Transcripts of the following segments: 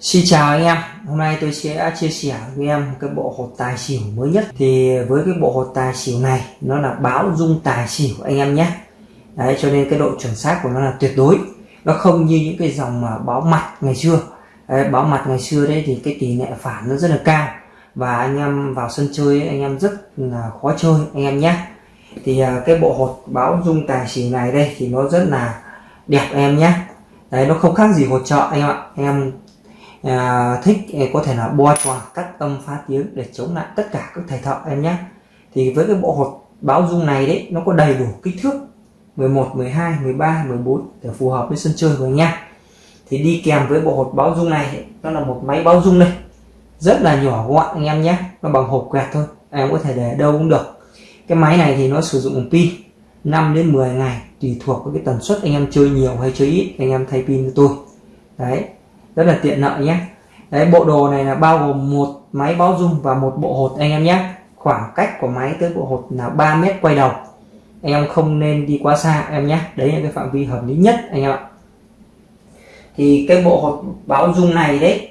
Xin chào anh em, hôm nay tôi sẽ chia sẻ với em cái bộ hột tài xỉu mới nhất. Thì với cái bộ hột tài xỉu này nó là báo dung tài xỉu anh em nhé. Đấy cho nên cái độ chuẩn xác của nó là tuyệt đối. Nó không như những cái dòng mà báo mặt ngày xưa. Đấy, báo mặt ngày xưa đấy thì cái tỷ lệ phản nó rất là cao. Và anh em vào sân chơi anh em rất là khó chơi anh em nhé. Thì à, cái bộ hột báo dung tài xỉu này đây thì nó rất là đẹp em nhé. Đấy nó không khác gì hột trợ anh em ạ. Anh em à, thích ờ, có thể là bo tròn cắt âm phá tiếng để chống lại tất cả các thầy thợ em nhé. Thì với cái bộ hột báo dung này đấy nó có đầy đủ kích thước 11 12 13 14 để phù hợp với sân chơi của anh em thì đi kèm với bộ hột báo dung này nó là một máy báo dung đây. Rất là nhỏ gọn anh em nhé nó bằng hộp quẹt thôi em có thể để đâu cũng được. Cái máy này thì nó sử dụng pin 5 đến 10 ngày tùy thuộc với cái tần suất anh em chơi nhiều hay chơi ít anh em thay pin cho tôi. Đấy rất là tiện lợi nhé. Đấy, bộ đồ này là bao gồm một máy báo dung và một bộ hột anh em nhé. Khoảng cách của máy tới bộ hột là 3 mét quay đầu. Em không nên đi quá xa em nhé. Đấy là cái phạm vi hợp lý nhất anh em ạ. Thì cái bộ hột báo dung này đấy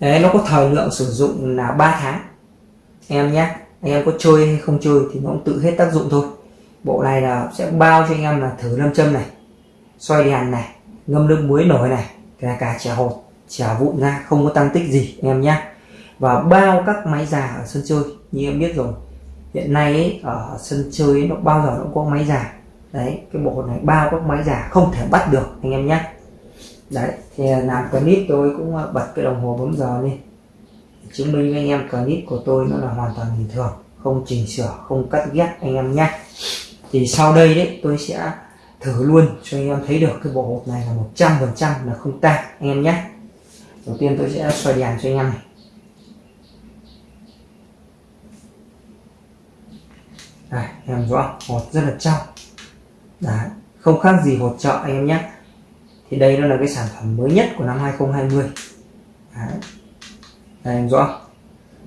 đấy, nó có thời lượng sử dụng là 3 tháng. Em nhé, anh em có chơi hay không chơi thì nó cũng tự hết tác dụng thôi. Bộ này là sẽ bao cho anh em là thử lâm châm này xoay đèn này, ngâm nước muối nổi này kể cả trẻ hột chả vụn ra không có tăng tích gì anh em nhé. Và bao các máy già ở sân chơi như em biết rồi hiện nay ấy, ở sân chơi ấy, nó bao giờ nó cũng có máy già. Đấy cái bộ này bao các máy già không thể bắt được anh em nhé. Đấy thì làm clip tôi cũng ờ, bật cái đồng hồ bấm giờ lên chứng minh với anh em clip của tôi nó là hoàn toàn bình thường không chỉnh sửa không cắt ghép anh em nhé. Thì sau đây đấy tôi sẽ thử luôn cho anh em thấy được cái bộ hộp này là một trăm phần trăm là không tan anh em nhé đầu tiên tôi sẽ xoay đèn cho anh em này. Đây, em rõ hột rất là trong Đấy, không khác gì hột chợ anh em nhé. Thì đây nó là cái sản phẩm mới nhất của năm 2020 Đấy. Đây em rõ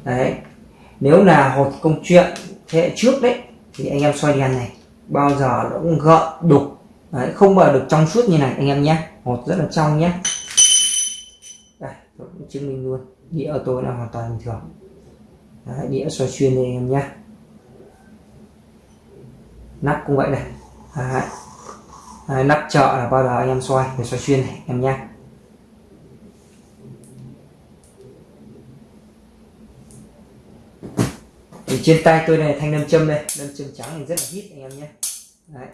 Đấy. Nếu là hột công chuyện thế hệ trước đấy thì anh em xoay đèn này bao giờ nó cũng gợn đục. Đấy, không bao được trong suốt như này anh em nhé. Hột rất là trong nhé chứng minh luôn. Đĩa ở tôi là hoàn toàn bình thường. Đấy, đĩa xoay xuyên đây anh em nhé. Nắp cũng vậy này. Đấy. Đấy, nắp chợ là bao giờ anh em xoay để xoay xuyên này em nhé. Thì trên tay tôi này thanh nam châm đây. Nam châm trắng này rất là hít anh em nhé. Đấy.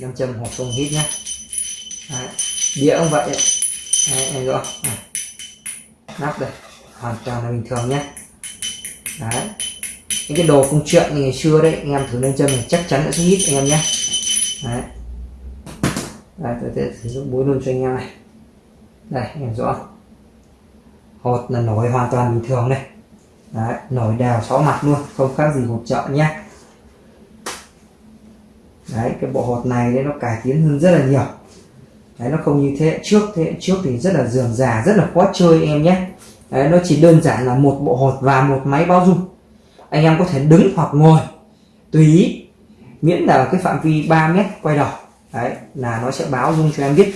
Nam châm hoặc không hít nhé đĩa cũng vậy? Đấy, em rõ nắp đây. Hoàn toàn là bình thường nhé đấy. Những cái đồ công chuyện như ngày xưa đấy anh em thử lên chân này chắc chắn sẽ hít anh em nhé đấy. Đây tôi sẽ sử dụng búa luôn cho anh em này. Đây anh em rõ hột là nổi hoàn toàn bình thường đây. Đấy, nổi đều sáu mặt luôn không khác gì hột chợ nhé đấy cái bộ hột này đấy nó cải tiến hơn rất là nhiều đấy, nó không như thế. Hệ trước, thế hệ trước thì rất là dườm già, rất là khó chơi em nhé. Đấy, nó chỉ đơn giản là một bộ hột và một máy bao dung anh em có thể đứng hoặc ngồi, tùy ý. Miễn là cái phạm vi 3 mét quay đầu. Đấy, là nó sẽ báo dung cho em biết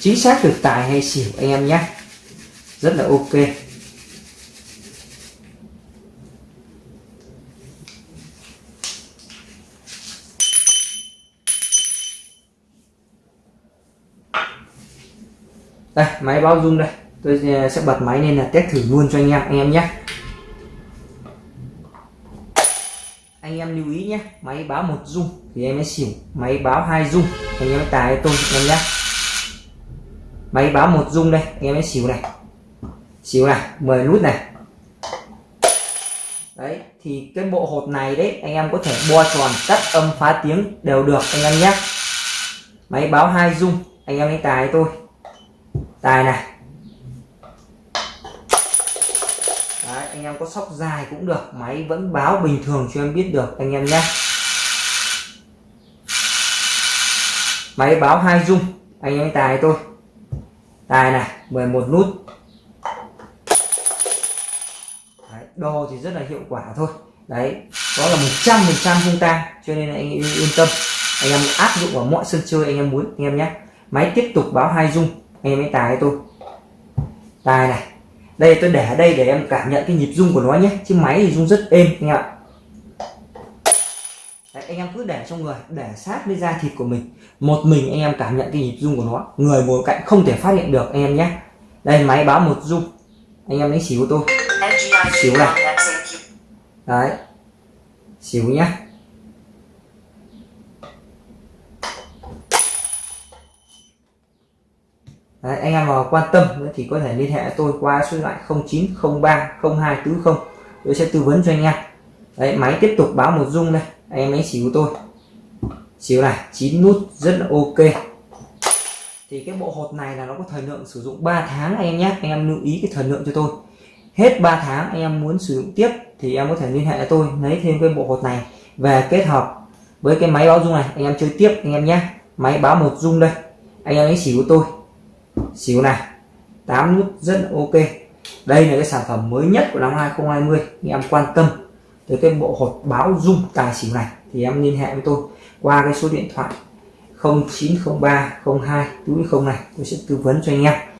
chính xác được tài hay xỉu anh em nhé. Rất là ok. Đây, máy báo rung đây. Tôi ờ, sẽ bật máy lên là test thử luôn cho anh em anh em nhé. Anh em lưu ý nhé, máy báo một rung thì em mới xỉu. Máy báo hai rung, anh em tài tôi, anh em nhé. Máy báo một rung đây, anh em mới xỉu này. Xỉu này 10 nút này. Đấy, thì cái bộ hột này đấy, anh em có thể bo tròn cắt âm phá tiếng đều được, anh em nhé. Máy báo hai rung, anh em lấy tài tôi tài này. Đấy, anh em có sóc dài cũng được máy vẫn báo bình thường cho em biết được anh em nhé. Máy báo hai dung anh em tài tôi. Tài này 11 nút. Đo thì rất là hiệu quả thôi. Đấy đó là một trăm phần trăm không tan cho nên là anh yên tâm. Anh em áp dụng vào mọi sân chơi anh em muốn anh em nhé. Máy tiếp tục báo hai rung anh em hãy tài tôi. Tài này. Đây tôi để ở đây để em cảm nhận cái nhịp rung của nó nhé. Chứ máy thì rung rất êm anh ạ. Đấy, anh em cứ để trong người để sát với da thịt của mình. Một mình anh em cảm nhận cái nhịp rung của nó. Người ngồi cạnh không thể phát hiện được anh em nhé. Đây máy báo một rung. Anh em đánh xỉu tôi. Xỉu này. Đấy. Xỉu nhá Đấy, anh em nào quan tâm thì có thể liên hệ tôi qua số điện thoại 0903 0240 tôi sẽ tư vấn cho anh em. Đấy máy tiếp tục báo một rung đây. Anh em ấy xỉu tôi. Xỉu này 9 nút rất là ok. Thì cái bộ hột này là nó có thời lượng sử dụng 3 tháng anh em nhé. Anh em lưu ý cái thời lượng cho tôi. Hết 3 tháng anh em muốn sử dụng tiếp thì em có thể liên hệ với tôi lấy thêm cái bộ hột này về kết hợp với cái máy báo rung này. Anh em chơi tiếp anh em nhé. Máy báo một rung đây. Anh em ấy xỉu tôi xíu này 8 nút rất ok. Đây là cái sản phẩm mới nhất của năm 2020 anh em quan tâm tới cái bộ hột báo dung tài xỉu này thì em liên hệ với tôi qua cái số điện thoại 0903 02 túi không này, tôi sẽ tư vấn cho anh em.